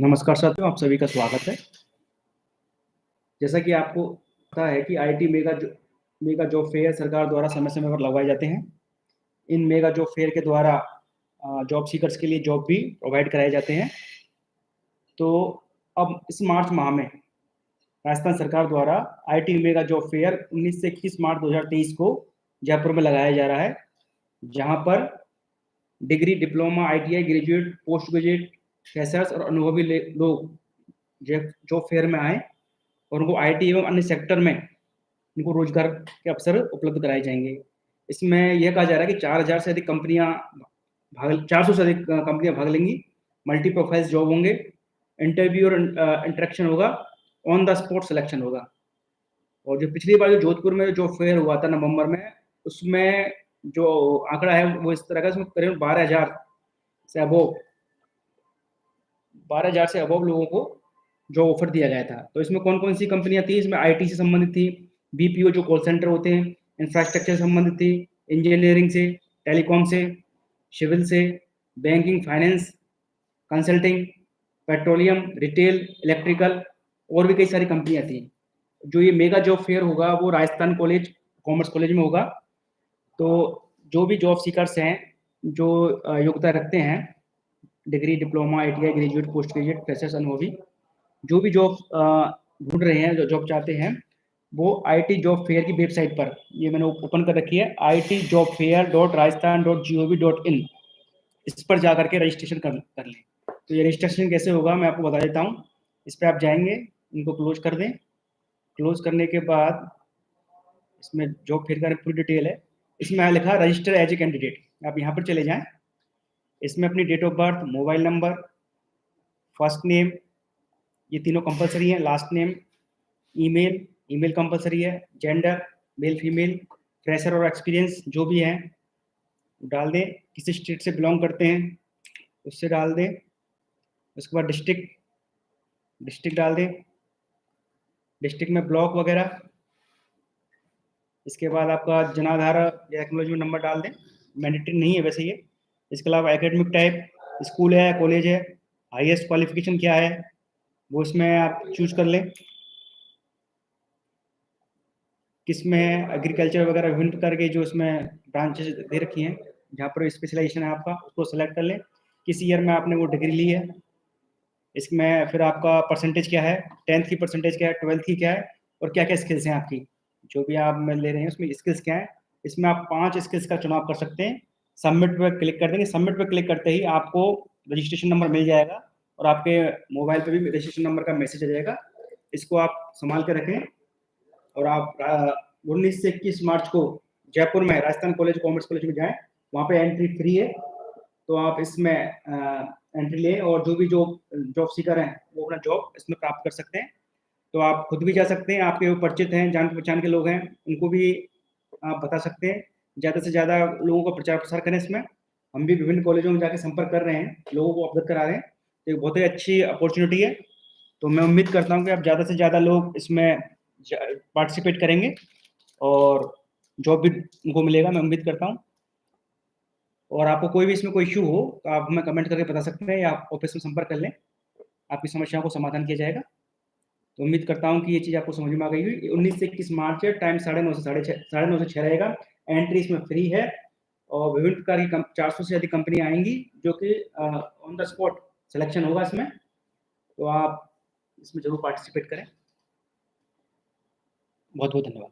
नमस्कार साथियों, आप सभी का स्वागत है। जैसा कि आपको पता है कि आईटी मेगा जो मेगा जॉब फेयर सरकार द्वारा समय-समय पर लगवाए जाते हैं। इन मेगा जॉब फेयर के द्वारा जॉब सीकर्स के लिए जॉब भी प्रोवाइड कराए जाते हैं। तो अब इस मार्च माह में राजस्थान सरकार द्वारा आईटी मेगा जॉब फेयर 19 से 21 मार्च 2023 को जयपुर में लगाया जा रहा है, जहाँ पर degree, diploma, ITI, graduate, post graduate freshers और अनुभवी लोग जॉब फेयर में आए और उनको आईटी एवं अन्य सेक्टर में उनको रोज़गार के अवसर उपलब्ध कराए जाएँगे। इसमें यह कहा जा रहा है कि 4000 से अधिक कंपनियाँ भाग 400 से अधिक कंपनियाँ भाग लेंगी। मल्टी प्रोफाइल्स जॉब होंगे। इंटरव्यू और इंटरेक्शन होगा। ऑन द स्पॉट सिलेक्शन होगा। और जो पिछली बार जो जोधपुर में जो फेयर हुआ था नवंबर में, उसमें जो आंकड़ा है वो इस तरह का इसमें करीब बारह हज़ार से अबोव बारह हज़ार से अबव लोगों को जो ऑफ़र दिया गया था। तो इसमें कौन कौन सी कंपनियाँ थी? इसमें आईटी से संबंधित थी बीपीओ जो कॉल सेंटर होते हैं इंफ्रास्ट्रक्चर से संबंधित थी इंजीनियरिंग से टेलीकॉम से सिविल से banking finance consulting petroleum retail electrical और भी कई सारी कंपनियाँ थी। जो ये मेगा जॉब फेयर होगा, वो राजस्थान कॉलेज कॉमर्स कॉलेज में होगा। तो जो भी जॉब सीकर्स हैं, जो योग्यता रखते हैं degree, diploma ITI graduate, post graduate, freshers अनुभवी जो भी जॉब ढूंढ रहे हैं, जो जॉब चाहते हैं, वो आईटी जॉब फेयर की वेबसाइट पर, ये मैंने ओपन कर रखी है, I T job fair dot Rajasthan dot G O V dot in, इस पर जा करके रजिस्ट्रेशन कर कर लें। तो ये रजिस्ट्रेशन कैसे होगा, मैं आपको बता देता हूँ, इस पर आप जाएँगे, इनको क्लोज कर दें, क्लोज करने के बाद, इसमें जॉब फेयर का पूरी डिटेल है, इसमें लिखा रजिस्टर एज ए कैंडिडेट, आप यहाँ पर चले जाएँ इसमें अपनी date of birth mobile number first name ये तीनों कंपलसरी हैं last name email email compulsory है जेंडर मेल फीमेल फ्रेशर और एक्सपीरियंस जो भी है डाल दें, किसी स्टेट से बिलोंग करते हैं, उससे डाल दें, उसके बाद डिस्ट्रिक्ट डिस्ट्रिक्ट डाल दें डिस्ट्रिक्ट में ब्लॉक वगैरह, इसके बाद आपका जनाधार या एक्नोलॉजमेंट नंबर डाल दें मैंडेटरी नहीं है वैसे ये। इसके अलावा एकेडमिक टाइप स्कूल है कॉलेज है हाईएस्ट क्वालिफिकेशन क्या है, वो इसमें आप चूज़ कर लें। किसमें एग्रीकल्चर वगैरह विभिन्न प्रकार के जो इसमें ब्रांचेस दे रखी हैं, जहाँ पर स्पेशलाइजेशन है आपका, उसको सेलेक्ट कर लें। किस ईयर में आपने वो डिग्री ली है, इसमें फिर आपका परसेंटेज क्या है टेंथ की परसेंटेज क्या है ट्वेल्थ की क्या है, और क्या क्या स्किल्स हैं आपकी, जो भी आप ले रहे हैं, उसमें स्किल्स क्या है, इसमें आप पाँच स्किल्स का चुनाव कर सकते हैं। सबमिट पर क्लिक कर देंगे। सबमिट पर क्लिक करते ही आपको रजिस्ट्रेशन नंबर मिल जाएगा और आपके मोबाइल पर भी रजिस्ट्रेशन नंबर का मैसेज आ जाएगा। इसको आप संभाल के रखें और आप उन्नीस से इक्कीस मार्च को जयपुर में राजस्थान कॉलेज, कॉमर्स कॉलेज में जाएँ। वहाँ पे एंट्री फ्री है। तो आप इसमें एंट्री लें और जो भी जॉब जॉब सीकर हैं, वो अपना जॉब इसमें प्राप्त कर सकते हैं। तो आप खुद भी जा सकते हैं। आपके वो परिचित हैं, जान पहचान के लोग हैं, उनको भी आप बता सकते हैं। ज़्यादा से ज़्यादा लोगों का प्रचार प्रसार करें इसमें। हम भी विभिन्न कॉलेजों में जाकर संपर्क कर रहे हैं, लोगों को अवगत करा रहे हैं। तो एक बहुत ही अच्छी अपॉर्चुनिटी है। तो मैं उम्मीद करता हूँ कि आप ज़्यादा से ज़्यादा लोग इसमें पार्टिसिपेट करेंगे और जॉब भी उनको मिलेगा, मैं उम्मीद करता हूँ। और आपको कोई भी इसमें कोई इशू हो तो आप हमें कमेंट करके बता सकते हैं या आप ऑफ़िस में संपर्क कर लें। आपकी समस्याओं को समाधान किया जाएगा। तो उम्मीद करता हूँ कि ये चीज़ आपको समझ में आ गई हुई उन्नीस से इक्कीस मार्च टाइम साढ़े नौ से साढ़े छः साढ़े नौ से छः रहेगा। एंट्री इसमें फ्री है और विभिन्न प्रकार की चार सौ से अधिक कंपनी आएँगी जो कि ऑन द स्पॉट सिलेक्शन होगा इसमें। तो आप इसमें ज़रूर पार्टिसिपेट करें। बहुत बहुत धन्यवाद।